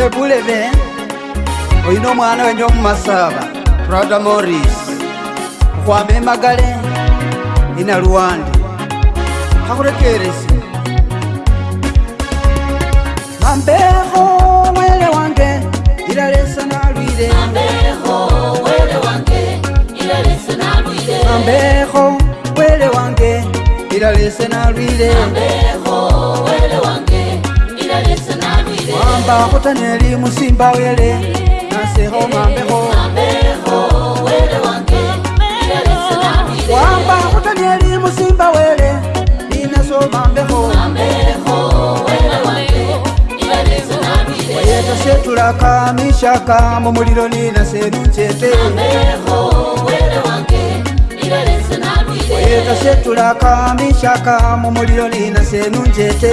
ebulebe oyina omwana wenja omumasaba prada moris okwama emagale inaluwandi kakurekerezi ambeho mwele wange ilalesa nalwile ambeho mwele wange ilalese nalwile ambeho mwele wange mamba kotaneli musimba wele naseho mambeho wamba kotaneli musimba wele ninaso mambeho wayeta setulaka mishaka mumulilo ninase lunchete wayeta setulaka mishaka mumulilo ninase lunchete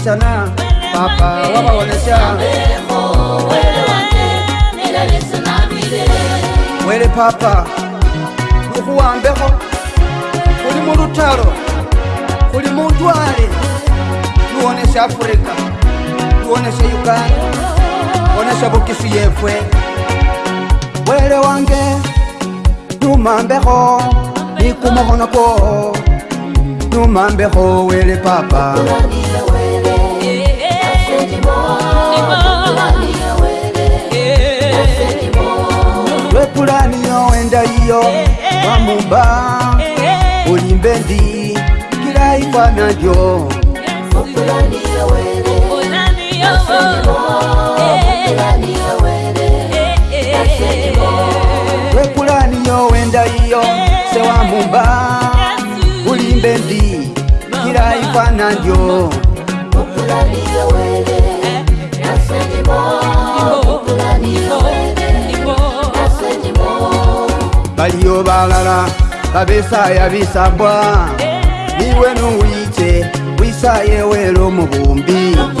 kuhlisana papa wabaonesha mwele papa lukuwambeho kuli mulutalo kuli mundwale luwonesha afrika luwonesha uganda wonesha bukisi yefwe wele wange numambeho nikumohono ko numambeho wele papa Kukulani lwe pulani yowendaiyo vamumba ulimbe ndi kilaifana ndyo lwe pulani yowendaiyo sewamumba ulimbe ndi kilaifana ndyo yes, bano balala babesaya bisabwa iwe nowice wisaye welo mubumbi Mubu,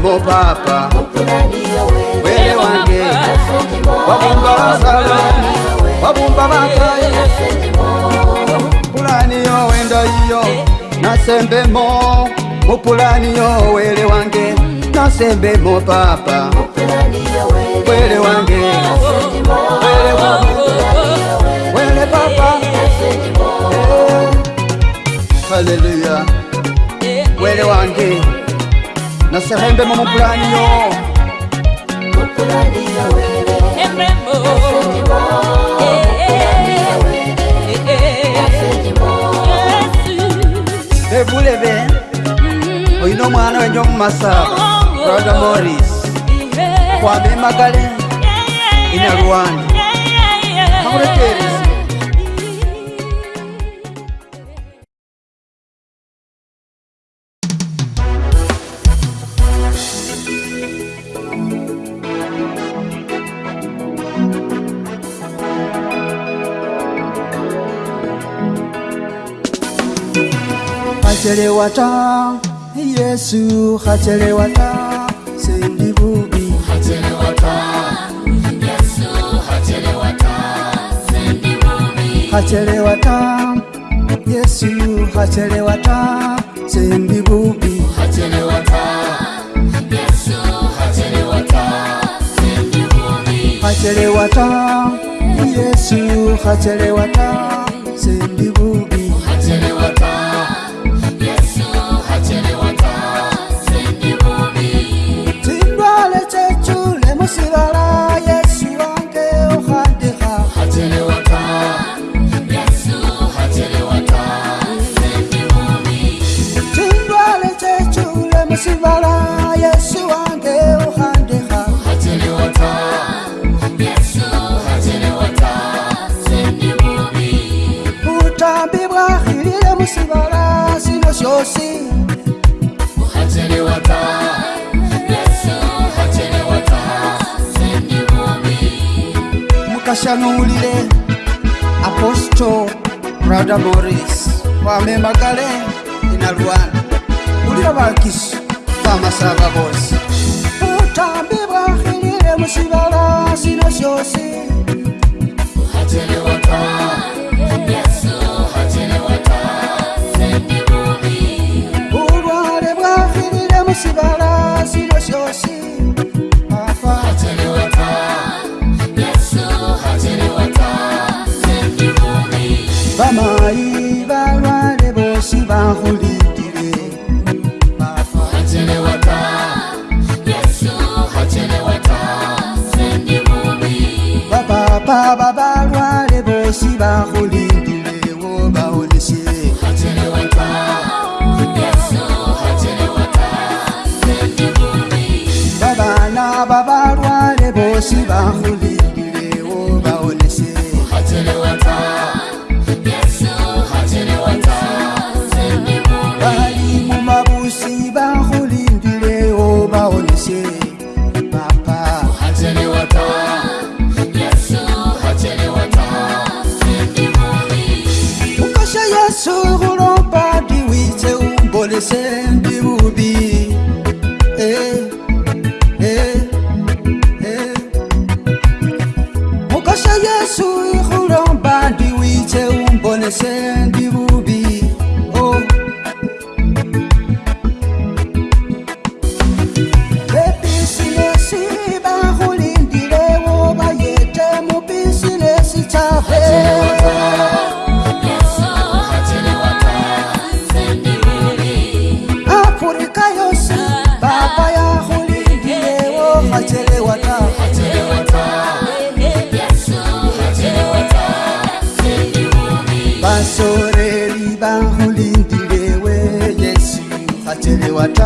mo papa wele wange wabumba basaba wabumba bakaye pulani yo wenda yiyo nasembemo mupulani yo wele wange nasembemo papa wele wange oh. Hallelujah. Yeah, yeah. Where do I get? na sehembe mo mupulaniyo evulebe oyina omwana wenje omumasa braga moris kwabemagale inaruwani kamurekeresa hachelewa ta Yesu hachelewa ta sendi bubi hachelewa ta Yesu hachelewa ta sendi bubi hachelewa ta Yesu hachelewa ta sendi bubi hachelewa ta Yesu hachelewa ta sendi bubi hachelewa ta Yesu hachelewa ta sendi bubi hosi mukashanuulile aposto brada moris kwame magale ina lwana ulila vakisu vamasava vosi utambi bwahilile musivala sino syosi uhatelewaka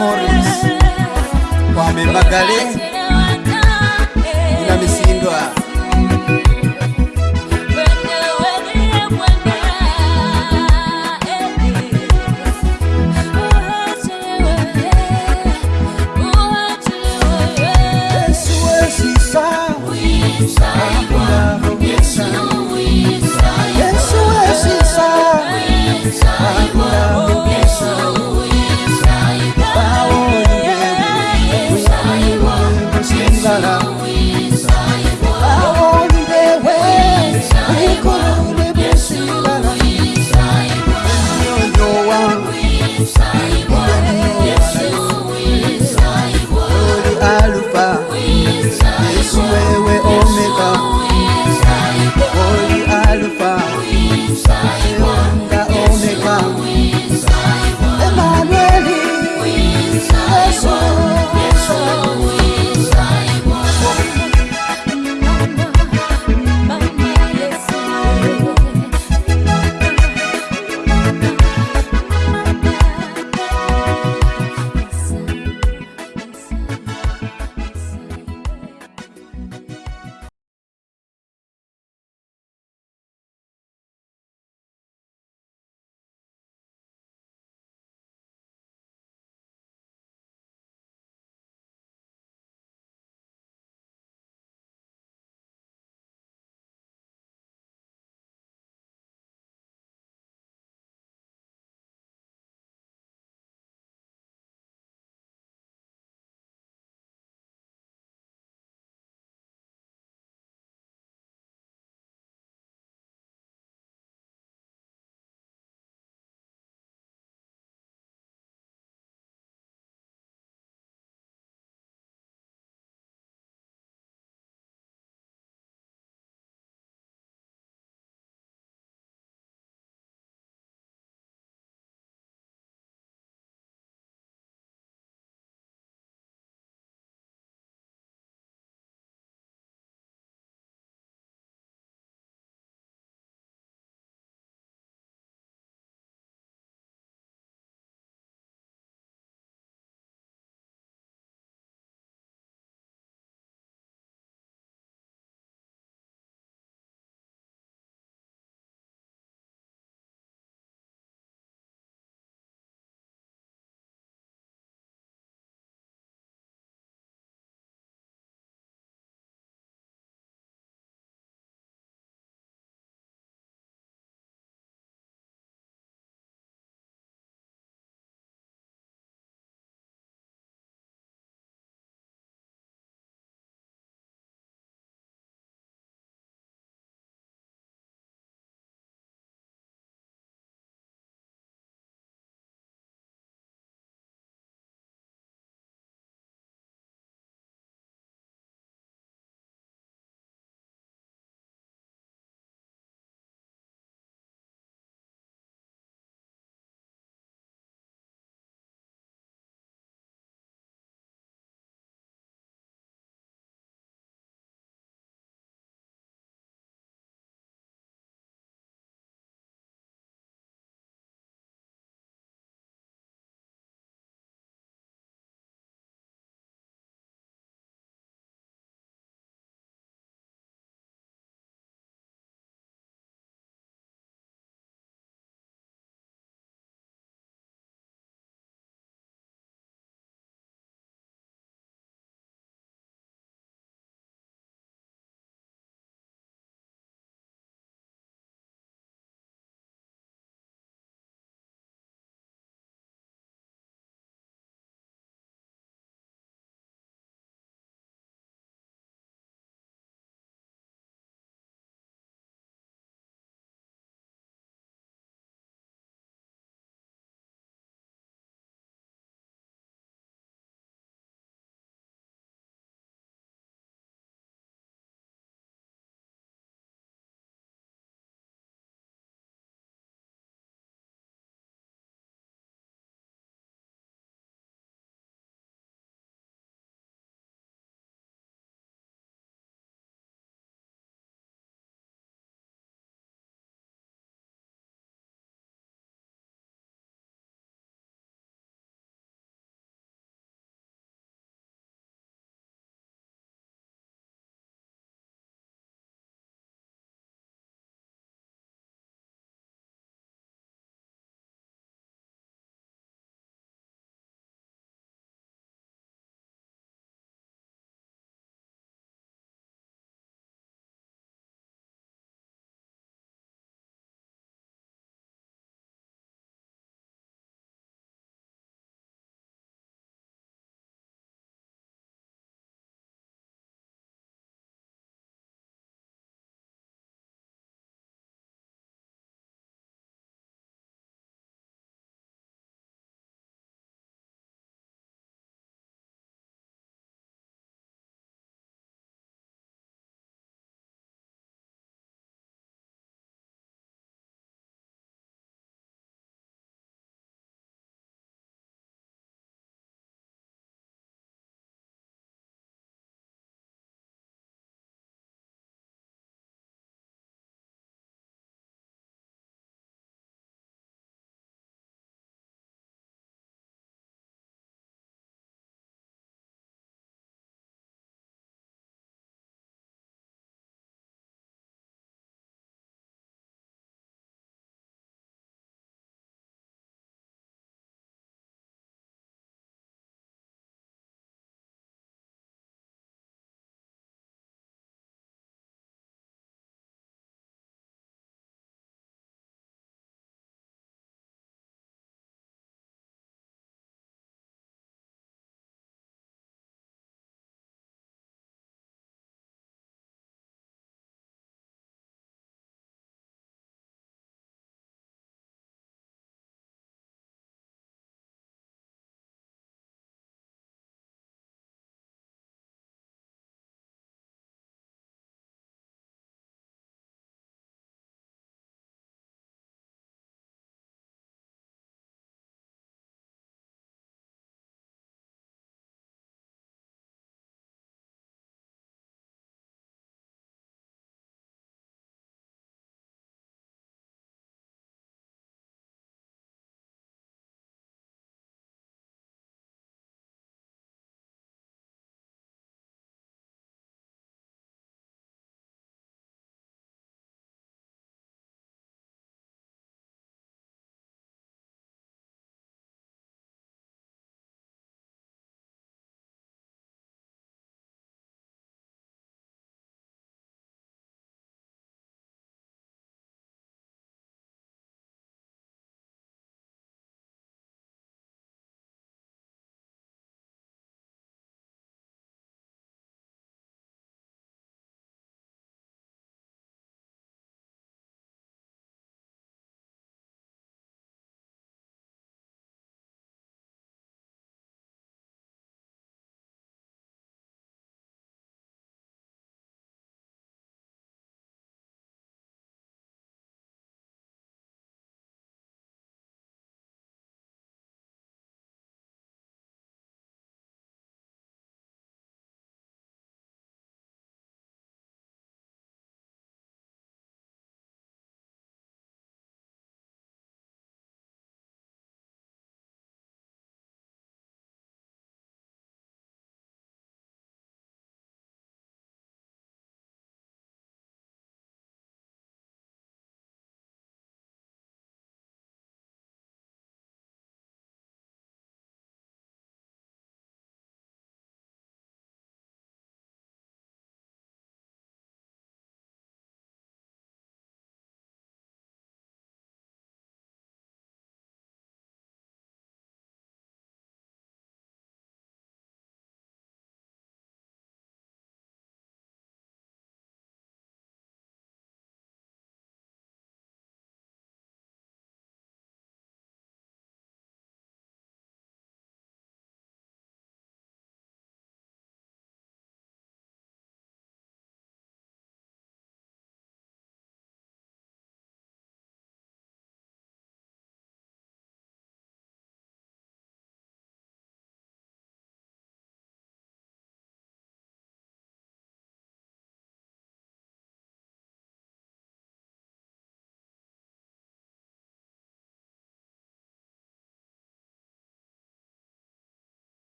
Amores, Kwame Bagale.